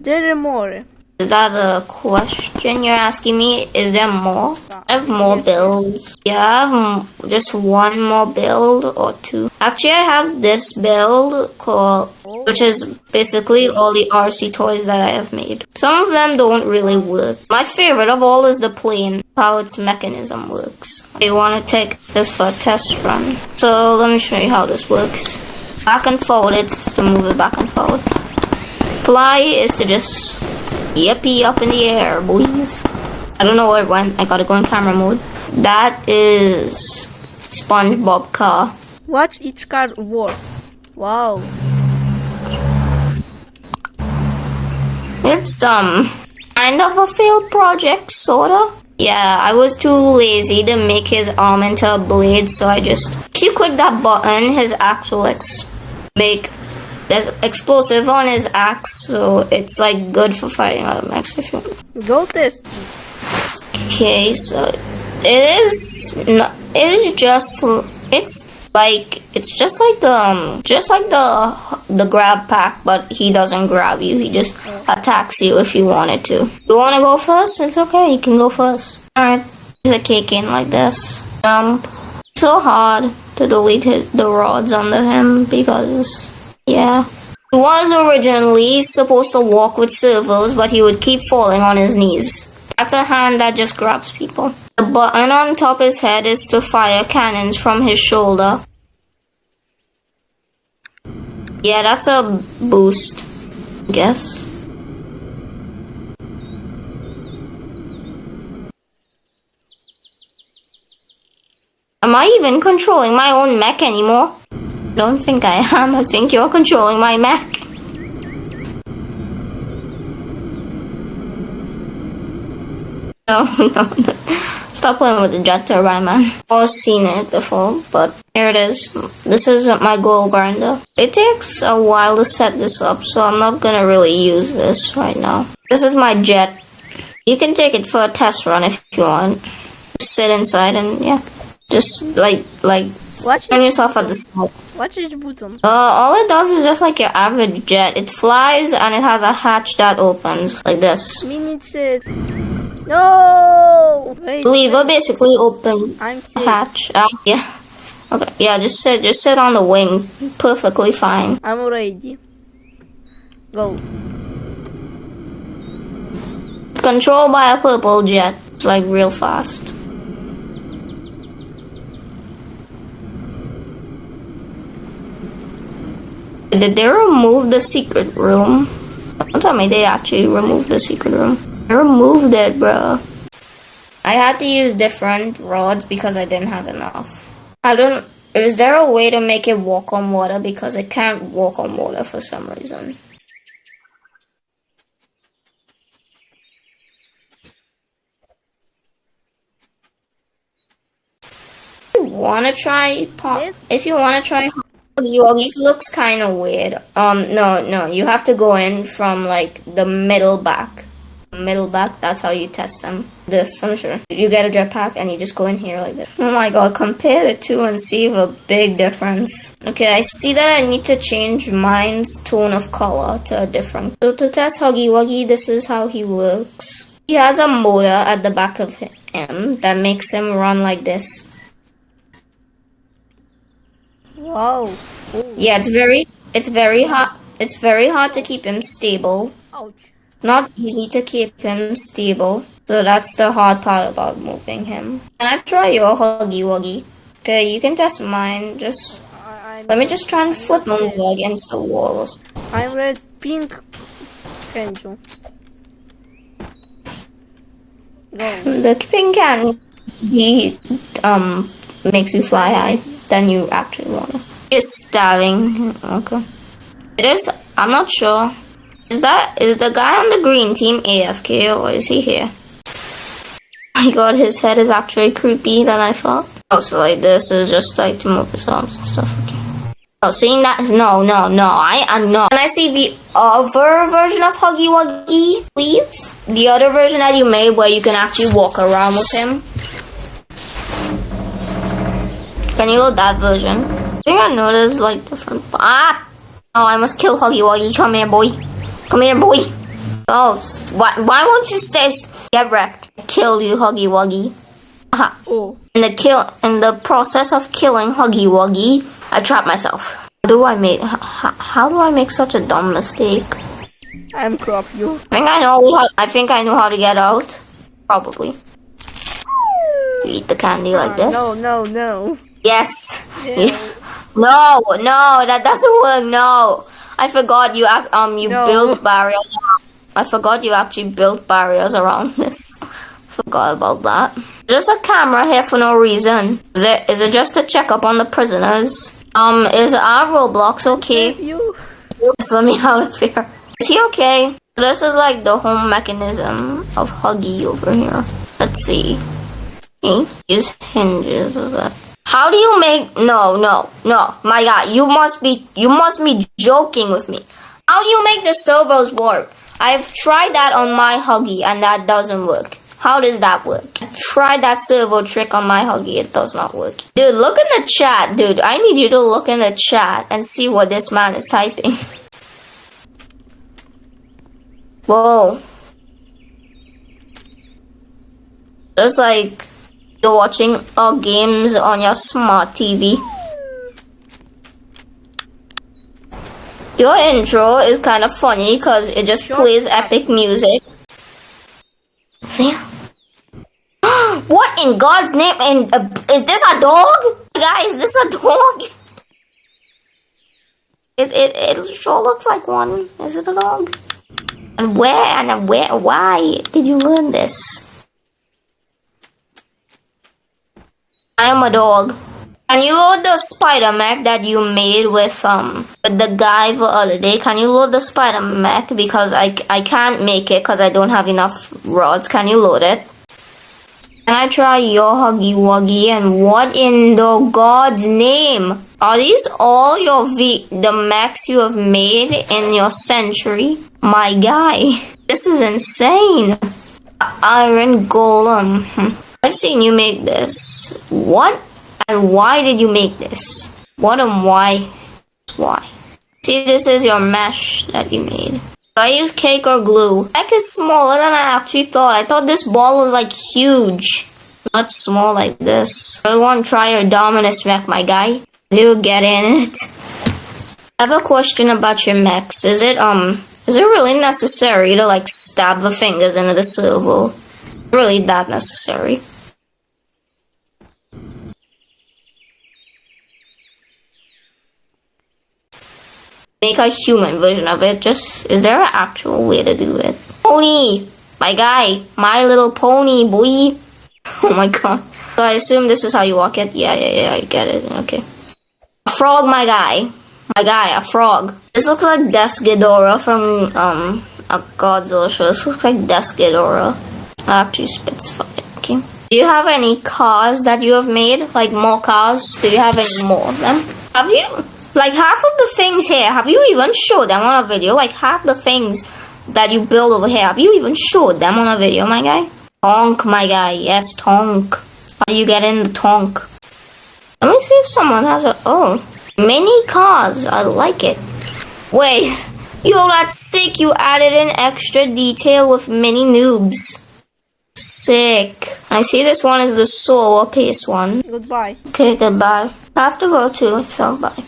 There are more. Is that a question you're asking me? Is there more? I have more builds. Yeah, I have just one more build or two. Actually, I have this build called, which is basically all the RC toys that I have made. Some of them don't really work. My favorite of all is the plane, how its mechanism works. You want to take this for a test run. So let me show you how this works. Back and forward, it's to move it back and forward. Fly is to just yippee up in the air, boys. I don't know where it went. I gotta go in camera mode. That is SpongeBob car. Watch each car work. Wow. It's um kind of a failed project, sorta. Yeah, I was too lazy to make his arm into a blade, so I just if you click that button, his axe will ex- make there's explosive on his axe, so it's like good for fighting other mechs if you want. Go test. Okay, so it is not, it is just it's like it's just like the um, just like the the grab pack, but he doesn't grab you. He just attacks you if you wanted to. You want to go first? It's okay. You can go first. All right. He's a kick in like this. Jump. So hard to delete his, the rods under him because yeah. He was originally supposed to walk with servos, but he would keep falling on his knees. That's a hand that just grabs people. The button on top his head is to fire cannons from his shoulder. Yeah, that's a boost, I guess. Am I even controlling my own mech anymore? Don't think I am. I think you're controlling my. No, no, no. Stop playing with the jet turbine, man. I've seen it before, but here it is. This is my goal grinder. It takes a while to set this up, so I'm not gonna really use this right now. This is my jet. You can take it for a test run if you want. Just sit inside and yeah, just like like Watch turn yourself at the side. watch each button. Uh, all it does is just like your average jet. It flies and it has a hatch that opens like this. Minute set. No! Wait, Lever basically opens I'm sick. hatch. Uh, yeah. Okay. Yeah. Just sit. Just sit on the wing. Perfectly fine. I'm ready. Go. It's controlled by a purple jet. It's like real fast. Did they remove the secret room? Don't tell me they actually removed the secret room. They removed it, bro. I had to use different rods because I didn't have enough. I don't. Is there a way to make it walk on water? Because it can't walk on water for some reason. you wanna try pop if you wanna try yogi looks kind of weird. Um no no you have to go in from like the middle back. Middle back that's how you test them. This i'm sure. You get a jetpack and you just go in here like this. Oh my god compare the two and see a big difference. Okay i see that i need to change mine's tone of color to a different. So to test huggy wuggy this is how he works he has a motor at the back of him that makes him run like this Wow. Oh, Yeah, it's very it's very hard it's very hard to keep him stable. ouch. Not easy to keep him stable. So that's the hard part about moving him. Can I try your huggy wuggy? Okay, you can test mine. Just I, I'm, let me just try and flip him over against the walls. I'm red pink. Kenjo. Go. The pink can he um makes you fly high than you actually wanna. Is stabbing. Okay. It is I'm not sure. Is that is the guy on the green team AFK or is he here? My god, his head is actually creepy than I thought. Oh, so like this is just like to move his arms and stuff. Okay. Oh, seeing that is no, no, no. I, I no. Can I see the other version of Huggy Wuggy, please? The other version that you made where you can actually walk around with him. Can you load that version? I think I know there's like different. Ah! Oh, I must kill Huggy Wuggy. Come here, boy. Come here, boy. Oh, why, why won't you stay? Get wrecked. Kill you, Huggy Wuggy. Aha. Oh, In the kill, in the process of killing Huggy Wuggy, I trapped myself. How do I make? How, how do I make such a dumb mistake? I'm crop you. I think I know. How, I think I know how to get out. Probably. You eat the candy like this. No, no, no. Yes. Yeah. No, no, that doesn't work. No, I forgot you. Um, you No. built barriers. I forgot you actually built barriers around this. Forgot about that. Just a camera here for no reason. Is it? Is it just to check up on the prisoners? Um, is our Roblox okay? Save you. Just let me out of here. Is he okay? This is like the home mechanism of Huggy over here. Let's see. Use hinges of that. How do you make no no no my god you must be you must be joking with me. How do you make the servos work? I've tried that on my Huggy and that doesn't work. How does that work? Tried that servo trick on my Huggy, it does not work. Dude, look in the chat, dude. I need you to look in the chat and see what this man is typing. Whoa. Just like you're watching our games on your smart TV. Your intro is kind of funny because it just plays epic music. What in God's name? And uh, is this a dog? Guys, is this a dog? It, it it sure looks like one. Is it a dog? And where and where? Why did you learn this? I am a dog. Can you load the spider mech that you made with um with the guy the other day? Can you load the spider mech because I I can't make it because I don't have enough rods. Can you load it? Can I try your Huggy Wuggy? And what in the God's name? Are these all your v- the mechs you have made in your century? My guy, this is insane. Iron Golem. I've seen you make this. What and why did you make this? What and why? Why? See, this is your mesh that you made. I use cake or glue? Cake is smaller than I actually thought. I thought this ball was like huge. Not small like this. I want to try your Dominus mech, my guy. You get in it. I have a question about your mechs. Is it um is it really necessary to like stab the fingers into the servo? Really that necessary? Make a human version of it. Just is there an actual way to do it? Pony, my guy, my little pony boy. Oh my god. So I assume this is how you walk it. Yeah, yeah, yeah. I get it. Okay. Frog, my guy, my guy, a frog. This looks like Desghidorah from um a Godzilla show. This looks like Desghidorah. Actually, spits fire. Okay. Do you have any cars that you have made? Like more cars? Do you have any more of them? Have you? Like half of the things here, have you even showed them on a video? Like half the things that you build over here, have you even showed them on a video, my guy? Tonk, my guy. Yes, tonk. How do you get in the tonk? Let me see if someone has a. Oh. Mini cars. I like it. Wait. Yo, that's sick. You added in extra detail with mini noobs. Sick. I see this one is the slower pace one. Goodbye. Okay, goodbye. I have to go too, so bye.